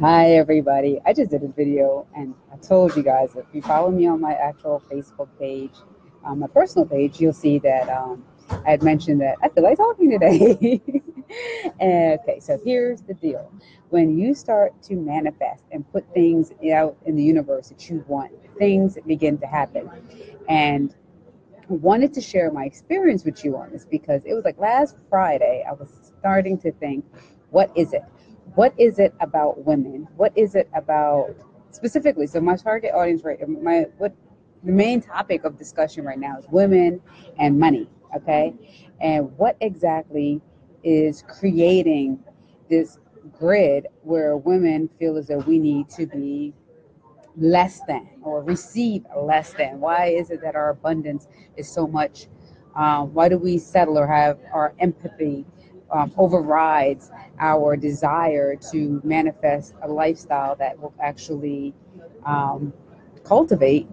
Hi, everybody. I just did a video and I told you guys if you follow me on my actual Facebook page, my personal page, you'll see that um, I had mentioned that I feel like talking today. okay, so here's the deal. When you start to manifest and put things out in the universe that you want, things begin to happen. And I wanted to share my experience with you on this because it was like last Friday, I was starting to think, what is it? What is it about women? What is it about specifically? So my target audience, right? My what the main topic of discussion right now is women and money. Okay, and what exactly is creating this grid where women feel as though we need to be less than or receive less than? Why is it that our abundance is so much? Um, why do we settle or have our empathy um, overrides our desire to manifest a lifestyle that will actually um, cultivate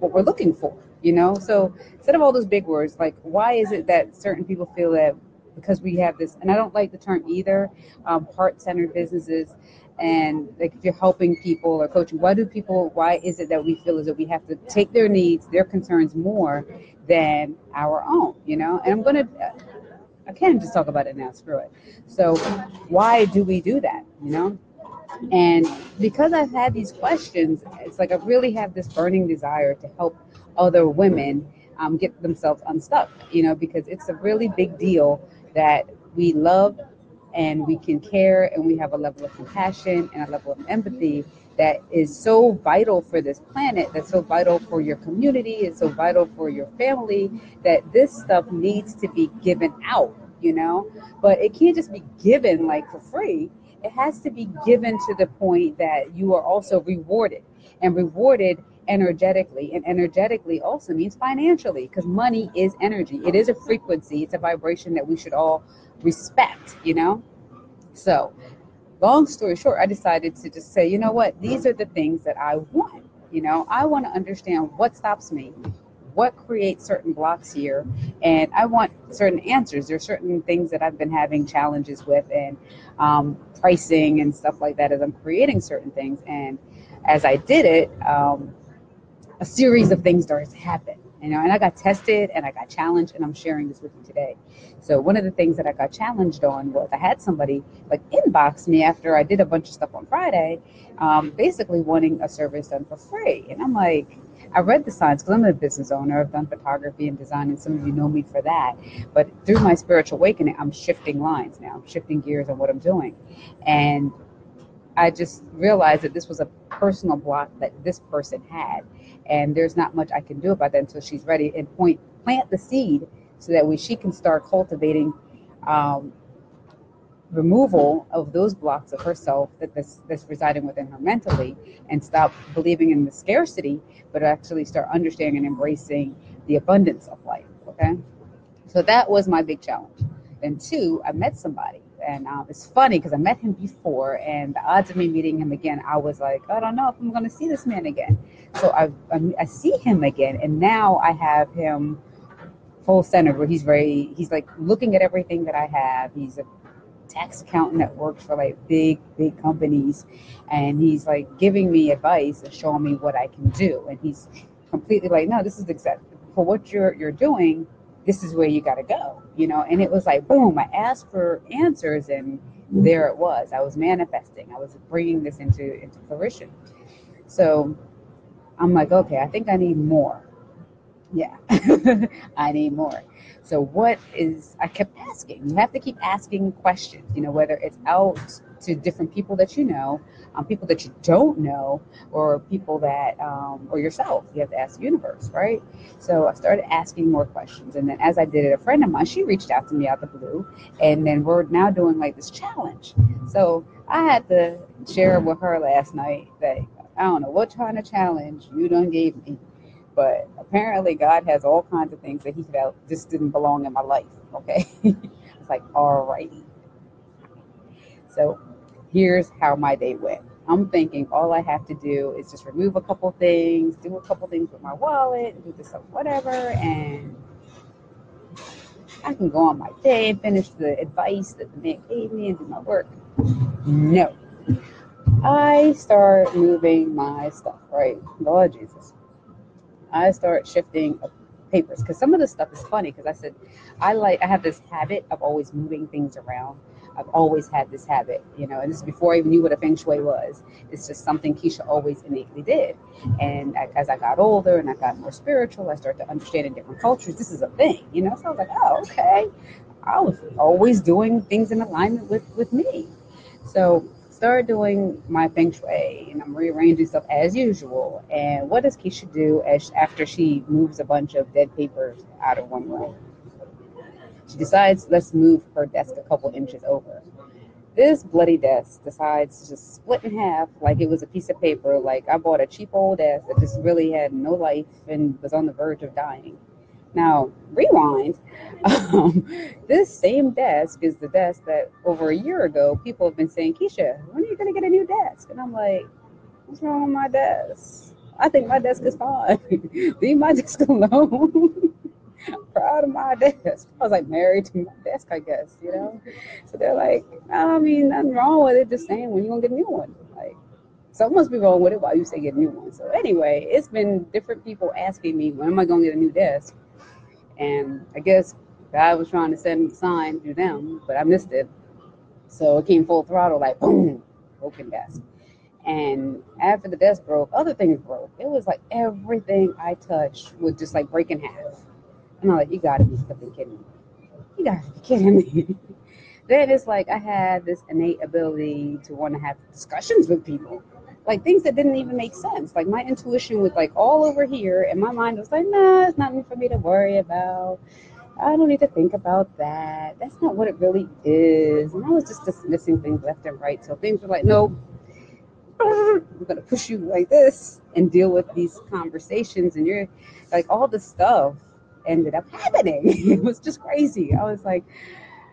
what we're looking for you know? So instead of all those big words like why is it that certain people feel that because we have this and i don't like the term either um, heart-centered businesses and like if you're helping people or coaching why do people why is it that we feel as though we have to take their needs their concerns more than our own you know? And i'm going to I can't just talk about it now. Screw it. So why do we do that? You know. And because I've had these questions, it's like I really have this burning desire to help other women um, get themselves unstuck, you know, because it's a really big deal that we love and we can care and we have a level of compassion and a level of empathy that is so vital for this planet, that's so vital for your community, it's so vital for your family, that this stuff needs to be given out, you know? But it can't just be given like for free. It has to be given to the point that you are also rewarded and rewarded energetically. And energetically also means financially because money is energy, it is a frequency, it's a vibration that we should all respect, you know? So long story short, I decided to just say, you know what, these are the things that I want. You know, I want to understand what stops me, what creates certain blocks here, and I want certain answers. There are certain things that I've been having challenges with, and um, pricing and stuff like that as I'm creating certain things. And as I did it, um, a series of things started to happen you know and i got tested and i got challenged and i'm sharing this with you today. So one of the things that i got challenged on was i had somebody like inbox me after i did a bunch of stuff on friday um, basically wanting a service done for free. And i'm like i read the signs because i'm a business owner. I've done photography and design and some of you know me for that. But through my spiritual awakening i'm shifting lines now. I'm shifting gears on what i'm doing. And I just realized that this was a personal block that this person had and there's not much I can do about that until she's ready and point plant the seed so that way she can start cultivating um, removal of those blocks of herself that that's, that's residing within her mentally and stop believing in the scarcity but actually start understanding and embracing the abundance of life okay? So that was my big challenge. And two i met somebody and um, it's funny because I met him before, and the odds of me meeting him again, I was like, I don't know if I'm going to see this man again. So I, I, I see him again, and now I have him full center where he's very, he's like looking at everything that I have. He's a tax accountant that works for like big, big companies, and he's like giving me advice and showing me what I can do. And he's completely like, no, this is exactly for what you're you're doing this is where you got to go, you know? And it was like, boom, I asked for answers and there it was. I was manifesting. I was bringing this into, into fruition. So I'm like, okay, I think I need more. Yeah, I need more. So what is, I kept asking, you have to keep asking questions, you know, whether it's out to different people that you know, um, people that you don't know, or people that, um, or yourself. You have to ask the universe, right? So I started asking more questions. And then as I did it, a friend of mine, she reached out to me out the blue. And then we're now doing like this challenge. So I had to share with her last night that I don't know what kind of challenge you done gave me. But apparently, God has all kinds of things that He felt just didn't belong in my life. Okay. it's like, all righty. So here's how my day went. I'm thinking all I have to do is just remove a couple things, do a couple things with my wallet, do this whatever, and I can go on my day and finish the advice that the man gave me and do my work. No. I start moving my stuff, right? Lord Jesus. I start shifting papers because some of the stuff is funny because I said I like I have this habit of always moving things around. I've always had this habit, you know, and this is before I even knew what a feng shui was. It's just something Keisha always innately did. And as I got older and I got more spiritual, I started to understand in different cultures, this is a thing, you know. So I was like, oh, okay. I was always doing things in alignment with with me. So start doing my feng shui and I'm rearranging stuff as usual. And what does Keisha do as after she moves a bunch of dead papers out of one room? She decides let's move her desk a couple inches over. This bloody desk decides to just split in half like it was a piece of paper. Like I bought a cheap old desk that just really had no life and was on the verge of dying. Now, rewind. Um, this same desk is the desk that over a year ago people have been saying, Keisha, when are you going to get a new desk? And I'm like, what's wrong with my desk? I think my desk is fine. Leave my desk alone. Proud of my desk. I was like married to my desk, I guess, you know? So they're like, I mean, nothing wrong with it. Just saying, when you to get a new one? Like, something must be wrong with it while you say get a new one. So anyway, it's been different people asking me, when am I to get a new desk? And I guess God was trying to send a sign to them, but I missed it. So it came full throttle, like boom, broken desk. And after the desk broke, other things broke. It was like everything I touched would just like break in half. And I'm like, you gotta be flipping kidding me. You gotta be kidding me. then it's like I had this innate ability to want to have discussions with people like things that didn't even make sense. Like my intuition was like all over here, and my mind was like, nah, it's nothing for me to worry about. I don't need to think about that. That's not what it really is. And I was just dismissing things left and right. So things were like, no, I'm gonna push you like this and deal with these conversations. And you're like, all the stuff ended up happening. it was just crazy. I was like,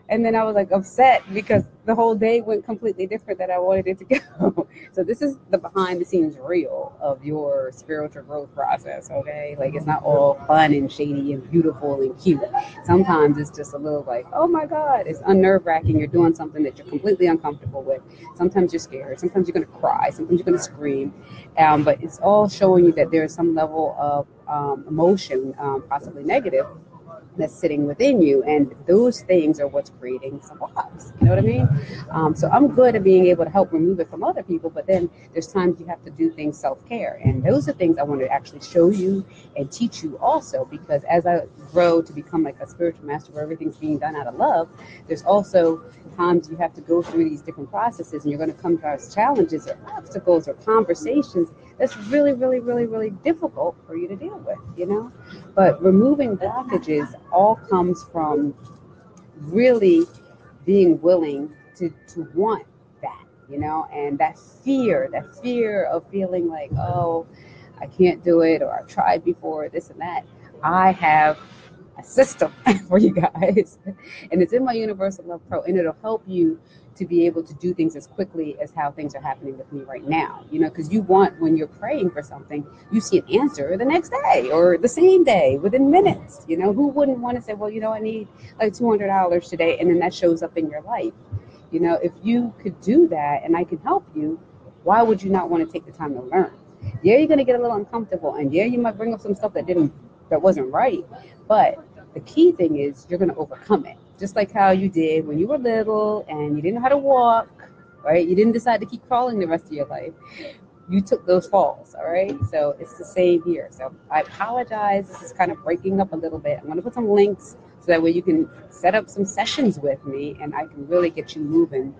and then I was like upset because the whole day went completely different than I wanted it to go. so this is the behind the scenes real of your spiritual growth process, okay? Like it's not all fun and shady and beautiful and cute. Sometimes it's just a little like, oh my God, it's unnerve wracking. You're doing something that you're completely uncomfortable with. Sometimes you're scared. Sometimes you're gonna cry. Sometimes you're gonna scream. Um, but it's all showing you that there's some level of um, emotion, um, possibly negative, that's sitting within you. And those things are what's creating some blocks. You know what I mean? Um, so I'm good at being able to help remove it from other people, but then there's times you have to do things self care. And those are things I want to actually show you and teach you also, because as I grow to become like a spiritual master where everything's being done out of love, there's also times you have to go through these different processes and you're going to come across challenges or obstacles or conversations that's really, really, really, really difficult for you to deal with, you know? But removing blockages all comes from really being willing to, to want that, you know, and that fear, that fear of feeling like, oh, I can't do it, or I've tried before, this and that. I have a system for you guys, and it's in my Universal Love Pro, and it'll help you to be able to do things as quickly as how things are happening with me right now. You know, because you want when you're praying for something, you see an answer the next day or the same day within minutes. You know, who wouldn't want to say, well, you know, I need like two hundred dollars today, and then that shows up in your life. You know, if you could do that, and I can help you, why would you not want to take the time to learn? Yeah, you're gonna get a little uncomfortable, and yeah, you might bring up some stuff that didn't that wasn't right, but the key thing is you're going to overcome it just like how you did when you were little and you didn't know how to walk, right? You didn't decide to keep crawling the rest of your life. You took those falls, all right? So it's the same here. So I apologize. This is kind of breaking up a little bit. I'm going to put some links so that way you can set up some sessions with me and I can really get you moving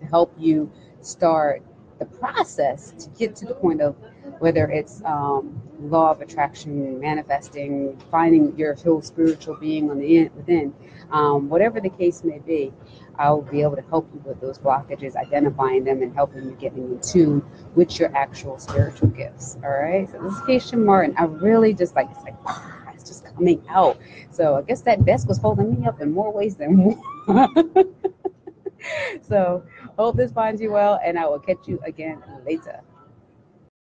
to help you start the process to get to the point of whether it's um, law of attraction, manifesting, finding your whole spiritual being on the in, within, um, whatever the case may be, I'll be able to help you with those blockages, identifying them, and helping you getting in tune with your actual spiritual gifts. All right. So this is Keisha Martin. I really just like it's like ah, it's just coming out. So I guess that desk was holding me up in more ways than one. so hope this finds you well, and I will catch you again later.